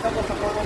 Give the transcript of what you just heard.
そこそこ